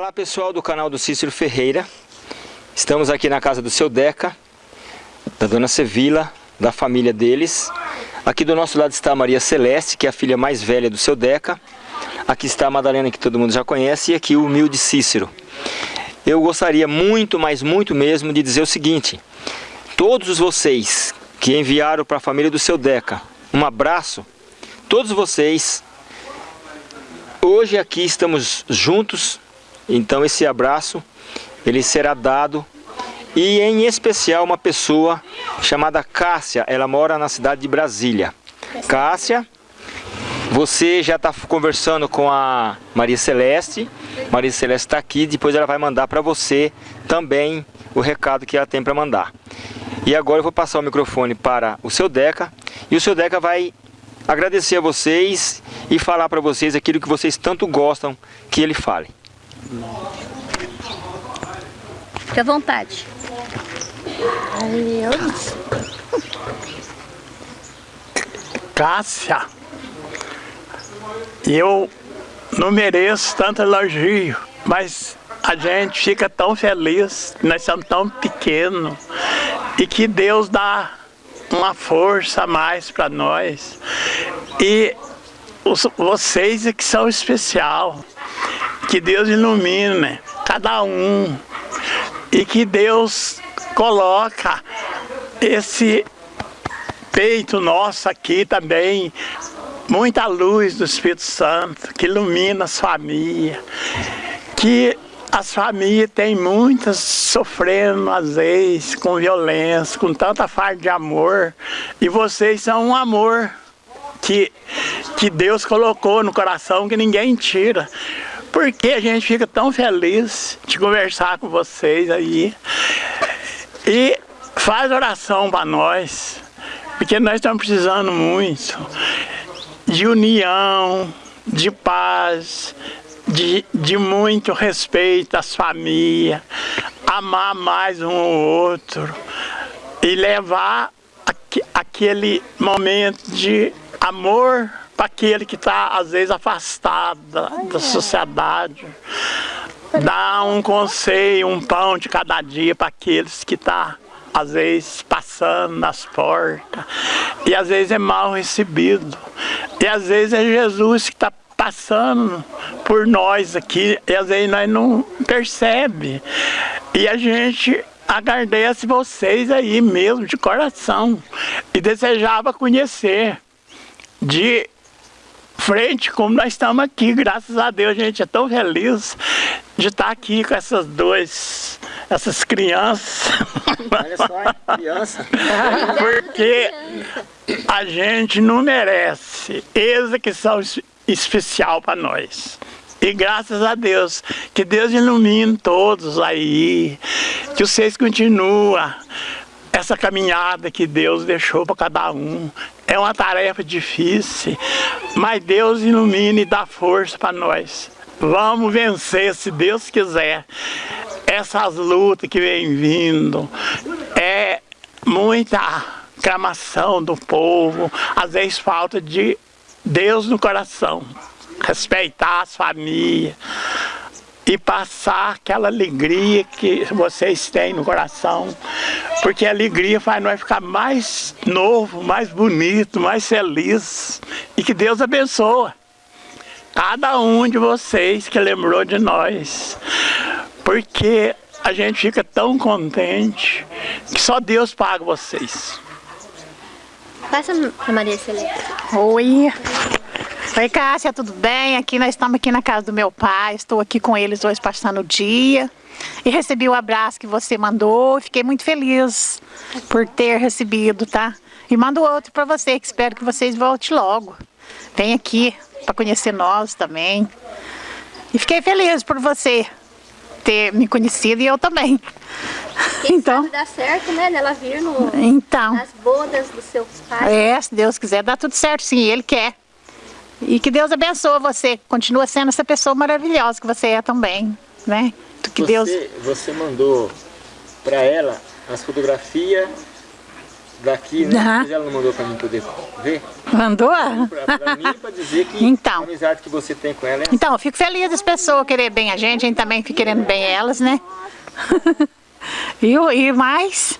Olá pessoal do canal do Cícero Ferreira. Estamos aqui na casa do seu Deca, da dona Sevila, da família deles. Aqui do nosso lado está a Maria Celeste, que é a filha mais velha do seu Deca. Aqui está a Madalena, que todo mundo já conhece, e aqui o humilde Cícero. Eu gostaria muito, mas muito mesmo, de dizer o seguinte. Todos vocês que enviaram para a família do seu Deca um abraço, todos vocês, hoje aqui estamos juntos, então esse abraço ele será dado e em especial uma pessoa chamada Cássia, ela mora na cidade de Brasília. Cássia, você já está conversando com a Maria Celeste, Maria Celeste está aqui, depois ela vai mandar para você também o recado que ela tem para mandar. E agora eu vou passar o microfone para o seu Deca, e o seu Deca vai agradecer a vocês e falar para vocês aquilo que vocês tanto gostam que ele fale. Fique à vontade. Cássia, eu não mereço tanto elogio, mas a gente fica tão feliz, nós somos tão pequenos, e que Deus dá uma força a mais para nós. E os, vocês é que são especial, que Deus ilumine cada um, e que Deus coloca esse peito nosso aqui também, muita luz do Espírito Santo, que ilumina as famílias, que as famílias têm muitas sofrendo às vezes com violência, com tanta falta de amor, e vocês são um amor que, que Deus colocou no coração que ninguém tira. Porque a gente fica tão feliz de conversar com vocês aí. E faz oração para nós, porque nós estamos precisando muito de união, de paz, de, de muito respeito às famílias, amar mais um ao outro e levar aqu aquele momento de amor para aquele que está, às vezes, afastado da, da sociedade. Dar um conselho, um pão de cada dia para aqueles que estão, tá, às vezes, passando nas portas. E às vezes é mal recebido. E às vezes é Jesus que está passando por nós aqui. E às vezes nós não percebe. E a gente agradece vocês aí mesmo, de coração. E desejava conhecer de frente como nós estamos aqui, graças a Deus, a gente é tão feliz de estar aqui com essas duas, essas crianças. Olha só, criança. Porque a gente não merece. Eles é que são especial para nós. E graças a Deus, que Deus ilumine todos aí, que vocês continuem essa caminhada que Deus deixou para cada um. É uma tarefa difícil, mas Deus ilumina e dá força para nós. Vamos vencer, se Deus quiser. Essas lutas que vem vindo, é muita clamação do povo, às vezes falta de Deus no coração, respeitar as famílias, e passar aquela alegria que vocês têm no coração, porque a alegria faz nós ficar mais novo, mais bonito, mais feliz, e que Deus abençoe cada um de vocês que lembrou de nós, porque a gente fica tão contente que só Deus paga vocês. Passa a Maria Celeste. Oi. Oi, Cássia, tudo bem? Aqui nós estamos aqui na casa do meu pai, estou aqui com eles hoje passando o dia. E recebi o abraço que você mandou, fiquei muito feliz por ter recebido, tá? E mando outro para você, que espero que vocês voltem logo. Vem aqui para conhecer nós também. E fiquei feliz por você ter me conhecido e eu também. Quem então, sabe dá certo, né, dela vir no, então, nas bodas dos seus pais. É, se Deus quiser, dá tudo certo sim, Ele quer. E que Deus abençoe você, continua sendo essa pessoa maravilhosa que você é também, né? Que você, Deus... você mandou para ela as fotografias daqui, né? Uhum. Mas ela não mandou para mim poder ver? Mandou? Para mim, para dizer que então, a amizade que você tem com ela é Então, eu fico feliz das pessoas querer bem a gente, a gente também fica querendo bem elas, né? e, e mais,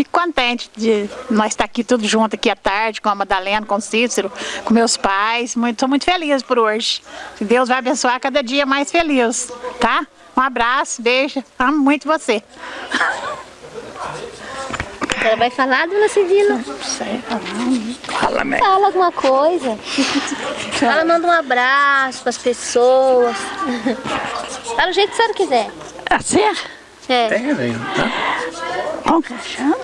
fico contente de nós estar aqui tudo junto aqui à tarde, com a Madalena, com o Cícero, com meus pais. Estou muito, muito feliz por hoje. Deus vai abençoar cada dia mais feliz, tá? Um abraço, beijo, amo muito você. Ela vai falar, dona sei Fala, mãe. Fala alguma coisa. Ela manda um abraço para as pessoas. Fala do jeito que a senhora quiser. Assim? É. Tem, velho. Como que chama?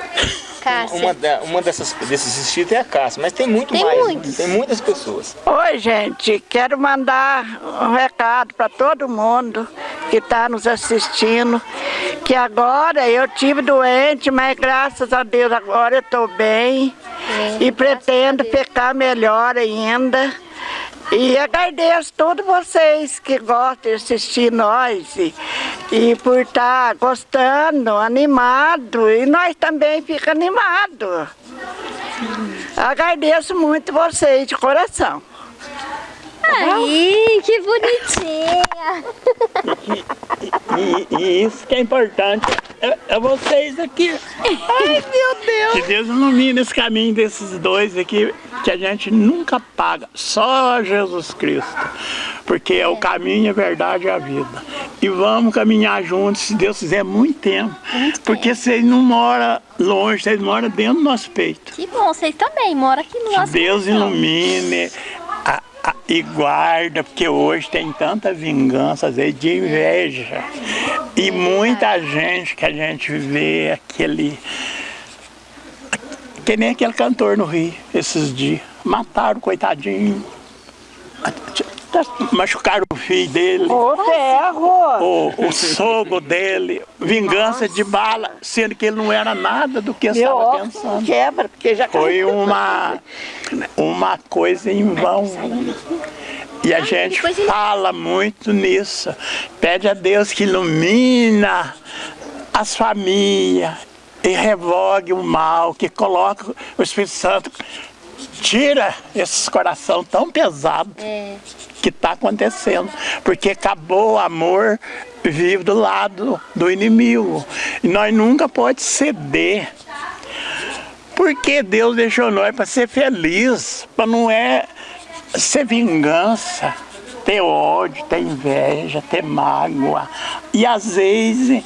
Cássia. Uma, da, uma dessas, desses inscritos é a Cássia, mas tem muito Tem mais. muitos. Tem muitas pessoas. Oi, gente. Quero mandar um recado para todo mundo que está nos assistindo. Que agora eu tive doente, mas graças a Deus agora eu estou bem. É, e pretendo ficar melhor ainda. E agradeço a todos vocês que gostam de assistir nós e, e por estar gostando, animado. E nós também ficamos animados. Agradeço muito vocês de coração. Aí, que bonitinha. E, e isso que é importante é, é vocês aqui. Ai, meu Deus! Que Deus ilumine esse caminho desses dois aqui, que a gente nunca paga, só Jesus Cristo. Porque é o caminho, a verdade e a vida. E vamos caminhar juntos, se Deus quiser, muito tempo. Porque vocês não moram longe, vocês moram dentro do nosso peito. Que bom, vocês também moram aqui no Que nosso Deus coração. ilumine a- e guarda, porque hoje tem tanta vingança, às vezes, de inveja. E muita gente que a gente vê aquele. Que nem aquele cantor no Rio, esses dias. Mataram, coitadinho. Machucaram o filho dele. Ô, ferro! O, o sogro dele, vingança de bala, sendo que ele não era nada do que eu Meu estava pensando. quebra, porque já Foi uma, uma coisa em vão. E a gente fala muito nisso. Pede a Deus que ilumina as famílias e revogue o mal, que coloque o Espírito Santo, tira esses coração tão pesado É. que está acontecendo. Porque acabou o amor vive do lado do inimigo. E nós nunca pode ceder. Porque Deus deixou nós para ser feliz, para não é ser vingança, ter ódio, ter inveja, ter mágoa. E às vezes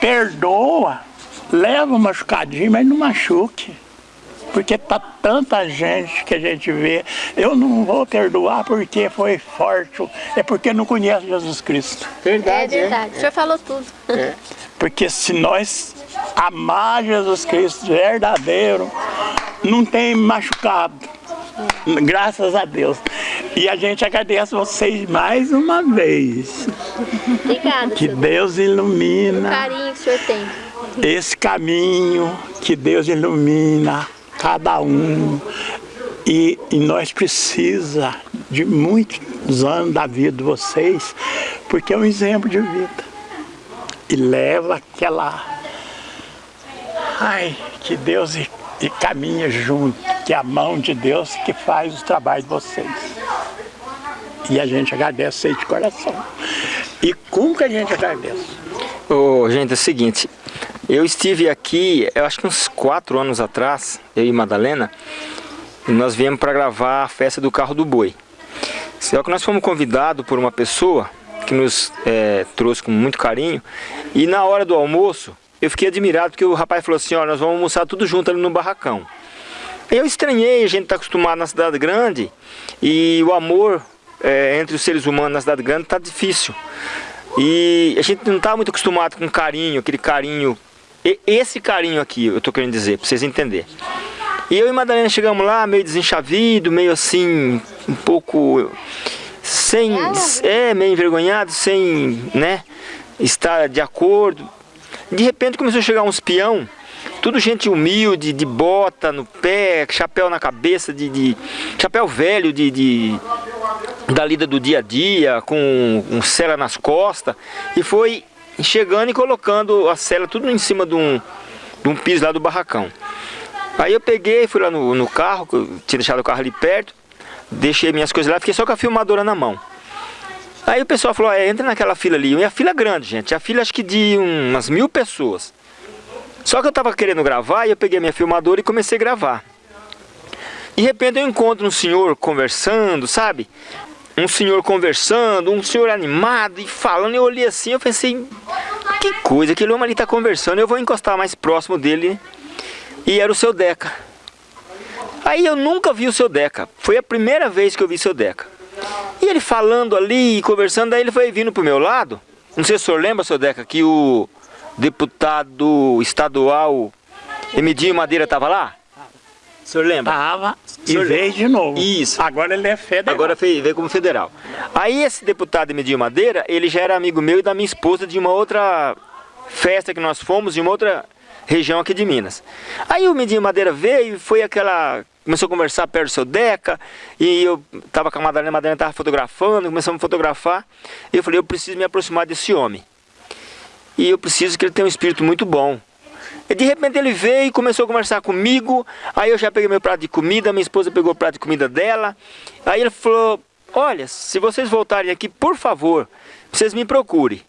perdoa, leva um machucadinho, mas não machuque. Porque tá tanta gente que a gente vê, eu não vou perdoar porque foi forte, é porque não conhece Jesus Cristo. É Verdade, verdade. O senhor falou tudo. Porque se nós amar Jesus Cristo verdadeiro, não tem machucado. Graças a Deus. E a gente agradece vocês mais uma vez. Obrigada, Que senhor. Deus O ilumina carinho que o senhor tem. esse caminho, que Deus ilumina cada um. E, e nós precisa de muitos anos da vida de vocês, porque é um exemplo de vida. E leva aquela. Ai, que Deus e, e caminha junto, que é a mão de Deus que faz o trabalho de vocês. E a gente agradece aí de coração. E como que a gente agradece? Ô, gente, é o seguinte, eu estive aqui, eu acho que uns quatro anos atrás, eu e Madalena, e nós viemos para gravar a festa do carro do boi. Só que nós fomos convidados por uma pessoa que nos eh, trouxe com muito carinho, e na hora do almoço, eu fiquei admirado porque o rapaz falou assim, ó, nós vamos almoçar tudo junto ali no barracão. Eu estranhei, a gente está acostumado na cidade grande, e o amor eh, entre os seres humanos na cidade grande está difícil. E a gente não está muito acostumado com carinho, aquele carinho. E- Esse carinho aqui, eu tô querendo dizer, para vocês entenderem. E eu e Madalena chegamos lá, meio desenchavido, meio assim, um pouco. sem. É, meio envergonhado, sem, né? Estar de acordo. De repente começou a chegar uns peão, tudo gente humilde, de bota no pé, chapéu na cabeça, de. de- chapéu velho, de- de da lida do dia a dia, com um cela nas costas, e foi chegando e colocando a cela tudo em cima de um, de um piso lá do barracão. Aí eu peguei, fui lá no, no carro, tinha deixado o carro ali perto, deixei minhas coisas lá, fiquei só com a filmadora na mão. Aí o pessoal falou, é, entra naquela fila ali. E a fila é grande, gente. A fila acho que de umas mil pessoas. Só que eu tava querendo gravar e eu peguei minha filmadora e comecei a gravar. De repente eu encontro um senhor conversando, sabe? Um senhor conversando, um senhor animado e falando. Eu olhei assim, eu pensei, que coisa, aquele homem ali tá conversando. Eu vou encostar mais próximo dele. E era o seu Deca. Aí eu nunca vi o seu Deca. Foi a primeira vez que eu vi o seu Deca. E ele falando ali, conversando, aí ele foi vindo pro meu lado. Não sei se o senhor lembra, seu Deca, que o deputado estadual Emidinho Madeira estava lá? O senhor lembra? Tava e veio de novo. Isso. Agora ele é federal. Agora veio como federal. Aí esse deputado Emidinho Madeira, ele já era amigo meu e da minha esposa de uma outra festa que nós fomos, de uma outra região aqui de Minas. Aí o Medinho Madeira veio e foi aquela... Começou a conversar perto do seu Deca, e eu tava com a Madalena, a Madalena tava fotografando, começamos a fotografar, e eu falei, eu preciso me aproximar desse homem. E eu preciso que ele tenha um espírito muito bom. E de repente ele veio e começou a conversar comigo, aí eu já peguei meu prato de comida, minha esposa pegou o prato de comida dela, aí ele falou, olha, se vocês voltarem aqui, por favor, vocês me procurem.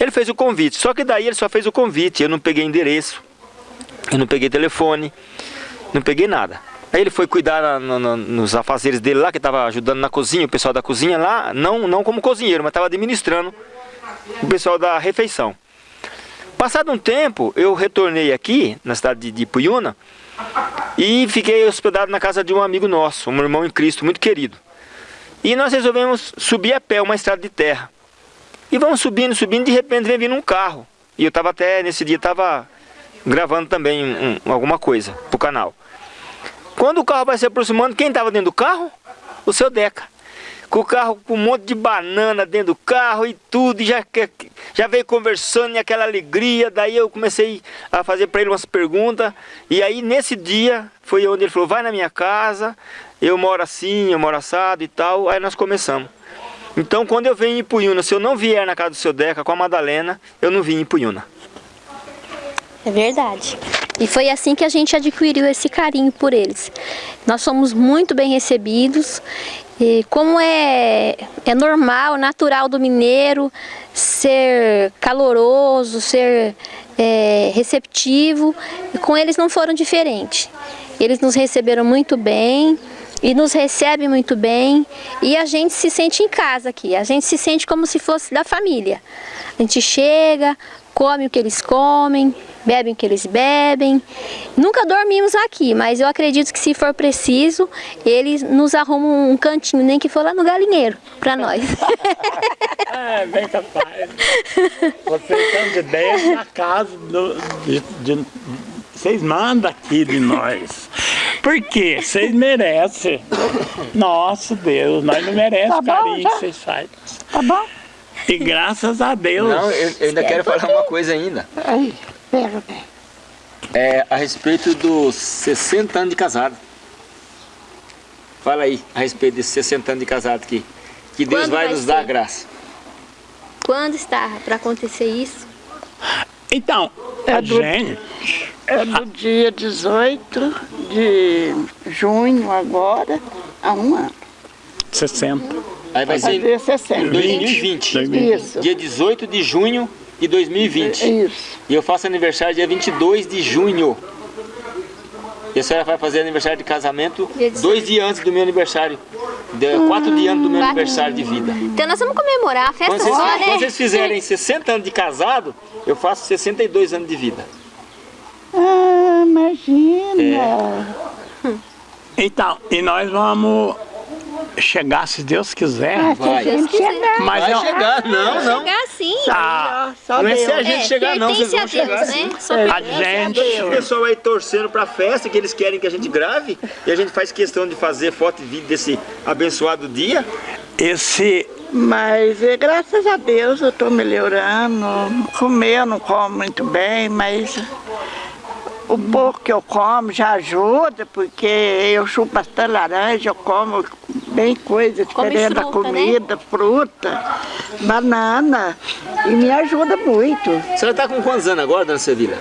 Ele fez o convite, só que daí ele só fez o convite, eu não peguei endereço. Eu não peguei telefone, não peguei nada. Aí ele foi cuidar no, no, nos afazeres dele lá, que estava ajudando na cozinha, o pessoal da cozinha lá, não, não como cozinheiro, mas estava administrando o pessoal da refeição. Passado um tempo, eu retornei aqui, na cidade de, Puyuna, e fiquei hospedado na casa de um amigo nosso, um irmão em Cristo muito querido. E nós resolvemos subir a pé uma estrada de terra. E vamos subindo, subindo, de repente vem vindo um carro. E eu estava até, nesse dia, estava gravando também um, alguma coisa pro canal. Quando o carro vai se aproximando, quem estava dentro do carro? O seu Deca. Com o carro com um monte de banana dentro do carro e tudo, e já, já veio conversando e aquela alegria. Daí eu comecei a fazer para ele umas perguntas. E aí nesse dia foi onde ele falou: vai na minha casa, eu moro assim, eu moro assado e tal. Aí nós começamos. Então quando eu venho em Puyuna, se eu não vier na casa do seu Deca com a Madalena, eu não vim em Puyuna. É verdade. E foi assim que a gente adquiriu esse carinho por eles. Nós somos muito bem recebidos. E como é, é normal, natural do mineiro ser caloroso, ser é, receptivo, com eles não foram diferentes. Eles nos receberam muito bem e nos recebem muito bem e a gente se sente em casa aqui, a gente se sente como se fosse da família. A gente chega, come o que eles comem, bebem o que eles bebem. Nunca dormimos aqui, mas eu acredito que se for preciso, eles nos arrumam um cantinho, nem que for lá no galinheiro, para nós. é, bem capaz. Vocês estão de dentro da casa, do, de, de, vocês mandam aqui de nós. Por quê? Vocês merecem. Nosso Deus, nós não merecemos tá o carinho que vocês fazem. Tá bom? E graças a Deus. Não, eu, eu ainda quero falar uma coisa ainda. Aí, pega bem. É a respeito dos 60 anos de casado. Fala aí a respeito desses 60 anos de casado aqui. Que Deus vai, vai, nos ser? dar graça. Quando está para acontecer isso? Então, é do, gente... É do dia 18 de junho agora, a um ano. 60. Aí vai ser em 2020. Isso. Dia 18 de junho de 2020. Isso. E eu faço aniversário dia 22 de junho. E a senhora vai fazer aniversário de casamento dois dias antes do meu aniversário. De, quatro dias antes do meu aniversário de vida. Então nós vamos comemorar a festa quando vocês, só, né? Quando vocês fizerem 60 anos de casado, eu faço 62 anos de vida. Ah, imagina! É. Então, e nós vamos chegar, se Deus quiser. Ah, vai. Deus chegar. Mas vai eu... chegar, não, vai não. chegar sim. Tá. não é se a gente é, chegar não, vocês vão chegar Deus, sim. Né? É. A gente... O pessoal aí torcendo pra festa, que eles querem que a gente grave, e a gente faz questão de fazer foto e vídeo desse abençoado dia. Esse... Mas é, graças a Deus eu estou melhorando. Comer eu não como muito bem, mas o pouco que eu como já ajuda, porque eu chupo bastante laranja, eu como bem coisa diferente da né? comida, né? fruta, banana, e me ajuda muito. Você está com quantos anos agora, dona Sevilha?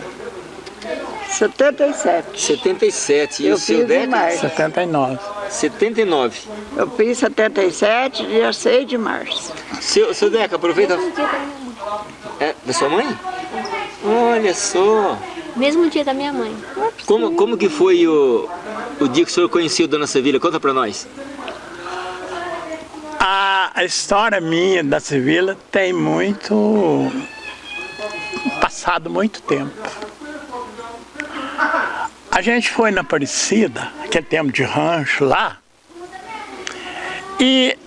77. 77. E Eu o seu fiz em Deca? março. 79. 79. Eu fiz 77, dia 6 de março. Seu, seu Deca, aproveita. É da sua mãe? Olha só. Mesmo dia da minha mãe. Como, como que foi o, o dia que o senhor conheceu Dona Sevilha? Conta pra nós. A, a história minha da Sevilla tem muito. passado muito tempo. A gente foi na Aparecida, aquele tempo de rancho lá, e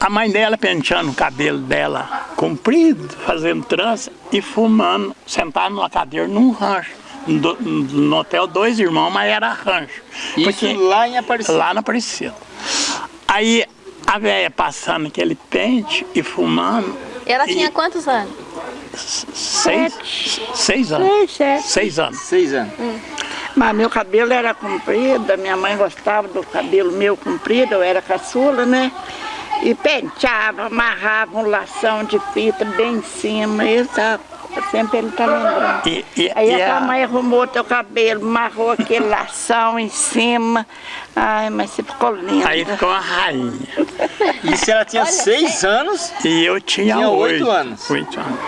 a mãe dela penteando o cabelo dela comprido, fazendo trança e fumando, sentado numa cadeira num rancho. No, no hotel Dois Irmãos, mas era rancho. Isso lá em Aparecida. Lá na Aparecida. Aí a velha passando aquele pente e fumando. Ela E- tinha quantos anos? Seis, seis anos. Seis, sete. Seis anos. Seis anos. Mas meu cabelo era comprido, a minha mãe gostava do cabelo meu comprido, eu era caçula, né? E penteava, amarrava um lação de fita bem em cima, isso sempre ele tá lembrando. E, e, Aí e a a- mãe arrumou teu cabelo, amarrou aquele lação em cima. Ai, mas você ficou lindo. aí ficou uma rainha. Isso ela tinha seis anos. E eu tinha, Tinha oito oito anos. Oito anos.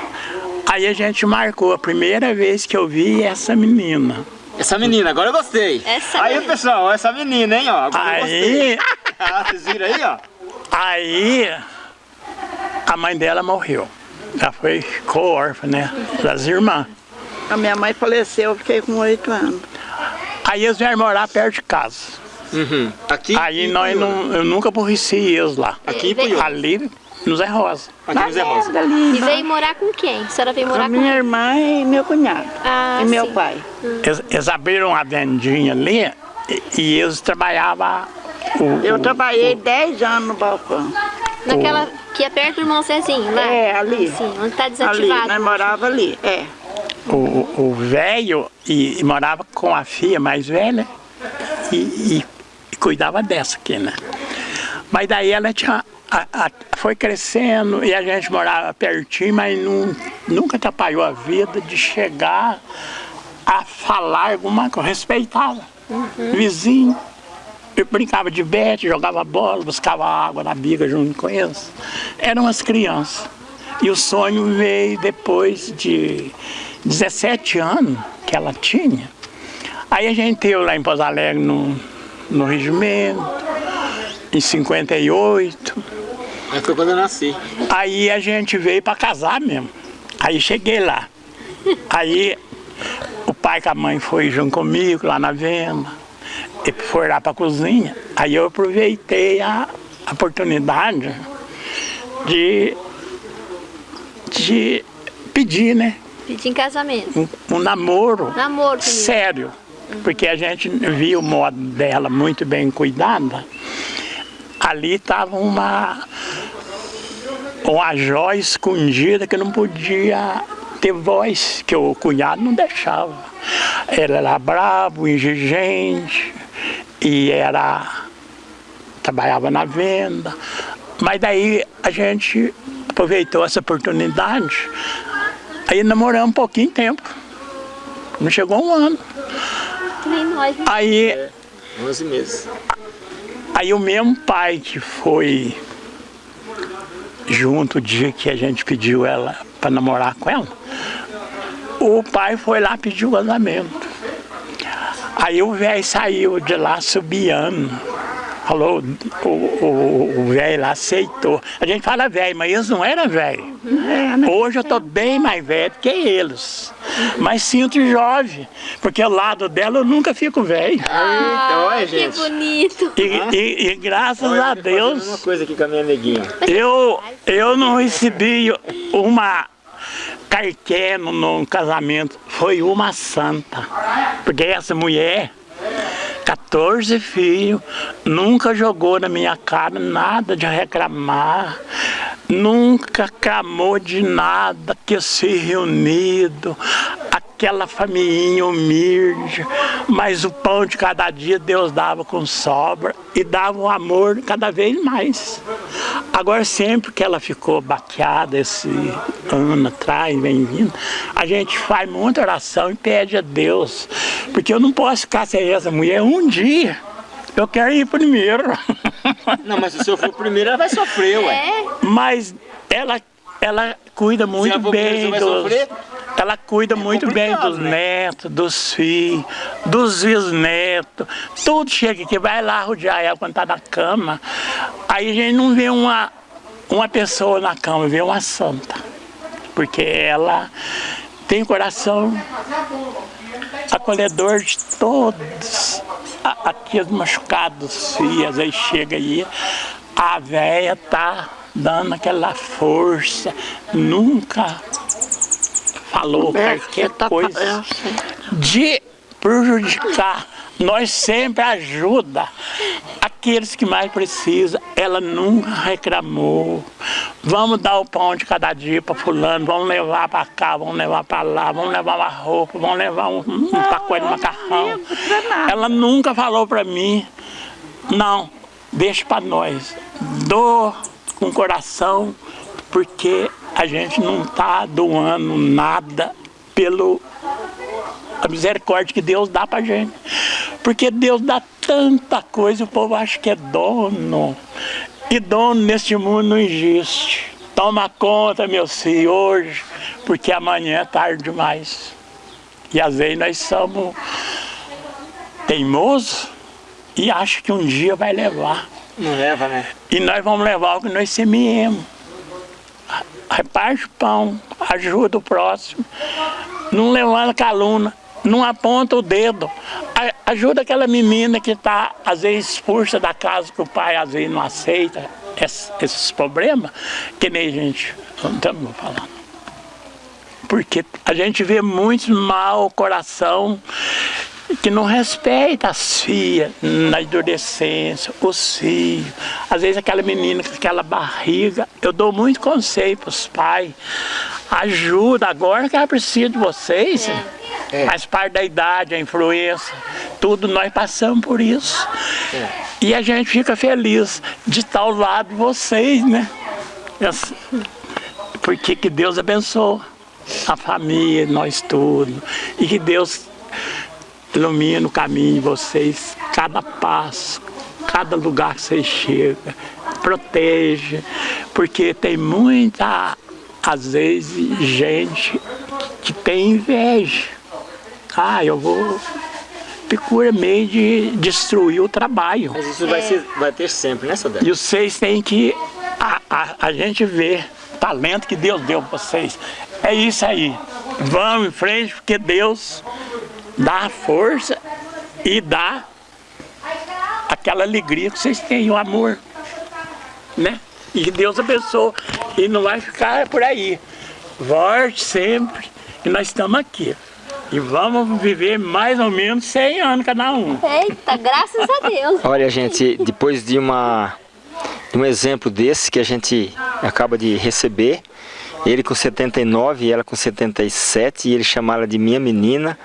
Aí a gente marcou a primeira vez que eu vi essa menina. Essa menina, agora eu gostei. Essa aí, menina. pessoal, essa menina, hein, ó. Agora eu gostei. Aí, Ah, vocês viram aí, ó? Aí a mãe dela morreu. Já foi, ficou órfã, né? Das irmãs. A minha mãe faleceu, eu fiquei com oito anos. Aí eles vieram morar perto de casa. Uhum. Aqui. Aí nós não, eu nunca aborreci eles lá. Aqui em Puiú. Ali no Zé Rosa. Aqui no Zé Rosa. E veio morar com quem? A senhora veio com morar a com minha irmã e meu cunhado. Ah, e meu sim. pai. Eles, eles abriram uma vendinha ali e, e eles trabalhavam. O, Eu o- trabalhei dez anos no balcão. Naquela que é perto do irmão Zezinho, lá? É, ali. Sim, onde tá Ali, desativado. nós morava ali. É. o, velho e, e morava com a filha mais velha e, e- e cuidava dessa aqui, né? Mas daí ela tinha, a- a- foi crescendo e a gente morava pertinho, mas não, nunca atrapalhou a vida de chegar a falar alguma coisa, respeitava. Vizinho. Eu brincava de bete, jogava bola, buscava água na biga junto com eles. Eram as crianças. E o sonho veio depois de 17 anos que ela tinha. Aí a gente teve lá em Pouso Alegre no, no regimento, em 58. Aí foi quando eu nasci. Aí a gente veio para casar mesmo. Aí cheguei lá. Aí o pai com a mãe foi junto comigo lá na venda. E foi lá para a cozinha. Aí eu aproveitei a oportunidade de, de pedir, né? Pedir em casamento. Um, um namoro Namoro comigo. sério. Porque a gente viu o modo dela muito bem cuidada. Ali estava uma, uma joia escondida que não podia ter voz, que o cunhado não deixava. Ela era bravo, exigente, e era. trabalhava na venda. Mas daí a gente aproveitou essa oportunidade. Aí namoramos um pouquinho tempo. Não chegou um ano. Nem nós, né? Aí 11 meses. Aí o mesmo pai que foi junto o dia que a gente pediu ela para namorar com ela, o pai foi lá pedir o casamento. Aí o velho saiu de lá subiando. Falou, o- o o velho lá aceitou. A gente fala velho, mas eles não eram velho. Hoje eu estou bem mais velho que eles. Mas sinto jovem, porque ao lado dela eu nunca fico velho. Ah, que gente. bonito. E, e- e graças Olha, a Deus, uma coisa aqui com a minha neguinha. eu, eu não recebi uma carqué no, no casamento. Foi uma santa. Porque essa mulher, 14 filhos, nunca jogou na minha cara nada de reclamar. Nunca clamou de nada, que se reunido, aquela família humilde, mas o pão de cada dia Deus dava com sobra e dava o amor cada vez mais. Agora, sempre que ela ficou baqueada esse ano atrás, vem vindo, a gente faz muita oração e pede a Deus. Porque eu não posso ficar sem essa mulher um dia. Eu quero ir primeiro. Não, mas se senhor for primeiro, ela vai sofrer, ué. É, Mas ela, ela cuida muito bem dos? Ela cuida muito bem dos né? netos, dos filhos, dos bisnetos. Tudo chega aqui, vai lá rodear ela quando tá na cama. Aí a gente não vê uma, uma pessoa na cama, vê uma santa. Porque ela tem coração acolhedor de todos. A- Aqui os machucados, às vezes chega aí, a véia tá dando aquela força, nunca falou É, qualquer tá coisa eu sei. de prejudicar. Nós sempre ajuda aqueles que mais precisam. Ela nunca reclamou. Vamos dar o pão de cada dia para fulano, vamos levar para cá, vamos levar para lá, vamos levar uma roupa, vamos levar um, um pacote de macarrão. Ela nunca falou para mim, não, deixa para nós. Dou com coração, porque a gente não está doando nada pelo a misericórdia que Deus dá pra gente. Porque Deus dá tanta coisa, o povo acha que é dono. E dono neste mundo não existe. Toma conta, meu filho, hoje, porque amanhã é tarde demais. E às vezes nós somos teimosos e acham que um dia vai levar. Não leva, né? E nós vamos levar o que nós semeemos. Reparte o pão, ajuda o próximo. Não levanta calúnia, não aponta o dedo. Ajuda aquela menina que está, às vezes, expulsa da casa que o pai, às vezes, não aceita esses, esses problemas, que nem a gente, não estamos falando. Porque a gente vê muito mau coração que não respeita as filhas na adolescência, os filhos. Às vezes aquela menina com aquela barriga, eu dou muito conselho para os pais. Ajuda agora que ela precisa de vocês. Faz parte da idade, a influência. Tudo nós passamos por isso. E a gente fica feliz de estar ao lado de vocês, né? Porque que Deus abençoe a família, nós todos. E que Deus ilumina o caminho de vocês, cada passo, cada lugar que vocês chegam, protege, porque tem muita, às vezes, gente que tem inveja. Ah, eu vou. Procura meio de destruir o trabalho. Mas isso vai, ser, vai ter sempre, né, Sadé? E vocês têm que. A, a, a gente vê o talento que Deus deu para vocês. É isso aí. Vamos em frente, porque Deus dá a força e dá aquela alegria que vocês têm, o amor. Né? E que Deus abençoe. E não vai ficar por aí. Volte sempre. E nós estamos aqui. E vamos viver mais ou menos 100 anos cada um. Eita, graças a Deus. Olha, gente, depois de, uma, de um exemplo desse que a gente acaba de receber, ele com 79 e ela com 77, e ele chama ela de minha menina,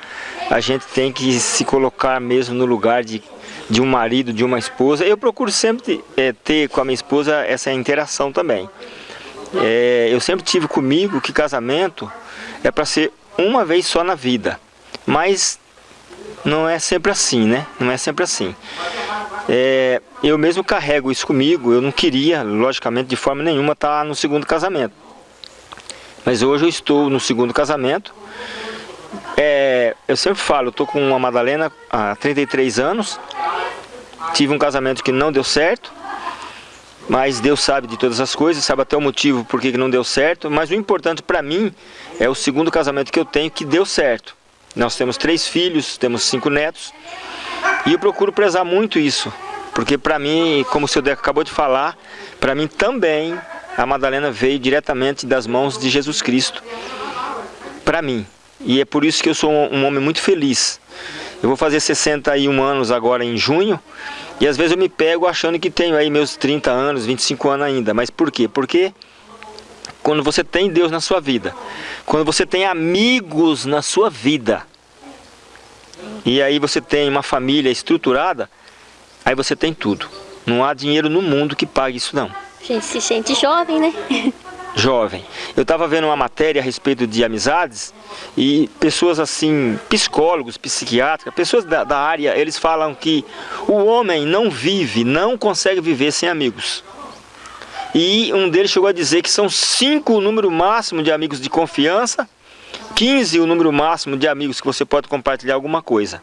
a gente tem que se colocar mesmo no lugar de, de um marido, de uma esposa. Eu procuro sempre eh, ter com a minha esposa essa interação também. É, eu sempre tive comigo que casamento é para ser uma vez só na vida, mas não é sempre assim, né? Não é sempre assim. É, eu mesmo carrego isso comigo, eu não queria, logicamente, de forma nenhuma, estar no segundo casamento. Mas hoje eu estou no segundo casamento. É, eu sempre falo, eu estou com uma Madalena há 33 anos. Tive um casamento que não deu certo. Mas Deus sabe de todas as coisas, sabe até o motivo por que não deu certo. Mas o importante para mim é o segundo casamento que eu tenho que deu certo. Nós temos três filhos, temos cinco netos. E eu procuro prezar muito isso. Porque para mim, como o seu Deco acabou de falar, para mim também a Madalena veio diretamente das mãos de Jesus Cristo. Para mim. E é por isso que eu sou um, homem muito feliz. Eu vou fazer 61 anos agora em junho. E às vezes eu me pego achando que tenho aí meus 30 anos, 25 anos ainda. Mas por quê? Porque quando você tem Deus na sua vida, quando você tem amigos na sua vida, e aí você tem uma família estruturada, aí você tem tudo. Não há dinheiro no mundo que pague isso não. Gente se sente jovem, né? jovem. Eu estava vendo uma matéria a respeito de amizades e pessoas assim, psicólogos, psiquiatras, pessoas da, da área, eles falam que o homem não vive, não consegue viver sem amigos. E um deles chegou a dizer que são cinco o número máximo de amigos de confiança, 15 o número máximo de amigos que você pode compartilhar alguma coisa.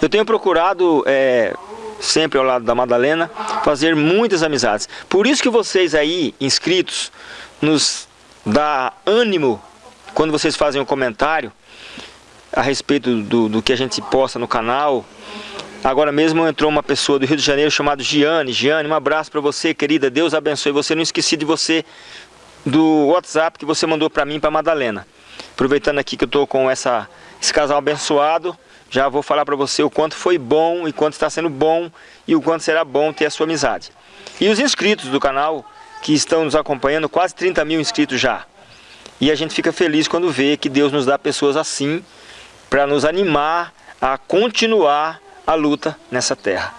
Eu tenho procurado é, sempre ao lado da Madalena, fazer muitas amizades. Por isso que vocês aí, inscritos, nos dá ânimo quando vocês fazem um comentário a respeito do, do que a gente posta no canal. Agora mesmo entrou uma pessoa do Rio de Janeiro chamada Giane. Giane, um abraço para você, querida. Deus abençoe você. Não esqueci de você, do WhatsApp que você mandou para mim, para Madalena. Aproveitando aqui que eu estou com essa, esse casal abençoado, já vou falar para você o quanto foi bom e quanto está sendo bom e o quanto será bom ter a sua amizade. E os inscritos do canal que estão nos acompanhando, quase 30 mil inscritos já. E a gente fica feliz quando vê que Deus nos dá pessoas assim para nos animar a continuar a luta nessa terra.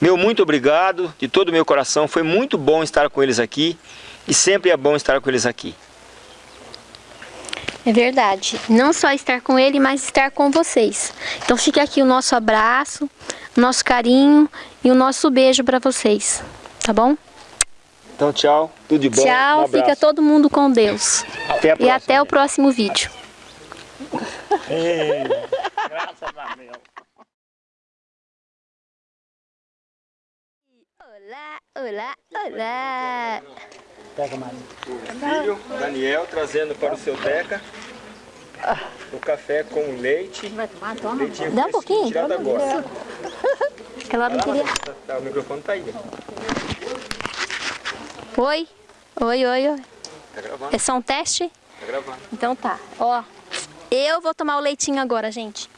Meu muito obrigado de todo o meu coração, foi muito bom estar com eles aqui e sempre é bom estar com eles aqui. É verdade. Não só estar com ele, mas estar com vocês. Então fica aqui o nosso abraço, o nosso carinho e o nosso beijo para vocês. Tá bom? Então tchau, tudo de bom. Tchau, um fica todo mundo com Deus. Até e até o próximo vídeo. Ei, graças a Deus. Olá, olá, olá. Pega mais. O filho, Daniel, trazendo para o seu Teca o café com leite. Vai tomar? Toma. Leitinho Dá um pouquinho? Tirado agora. Aquela hora não queria. Tá- tá, o microfone tá aí. Oi, oi, oi, oi. Tá gravando, É só um teste? tá gravando. Então tá. Ó, eu vou tomar o leitinho agora, gente.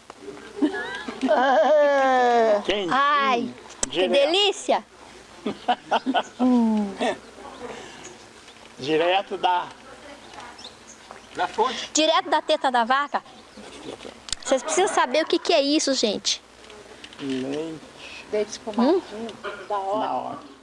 Quem? Ai, que Direto. delícia! Direto da... Na fonte. Direto da teta da vaca. Vocês precisam saber o que, que é isso, gente. Leite Leite espumadinho, da hora. da hora.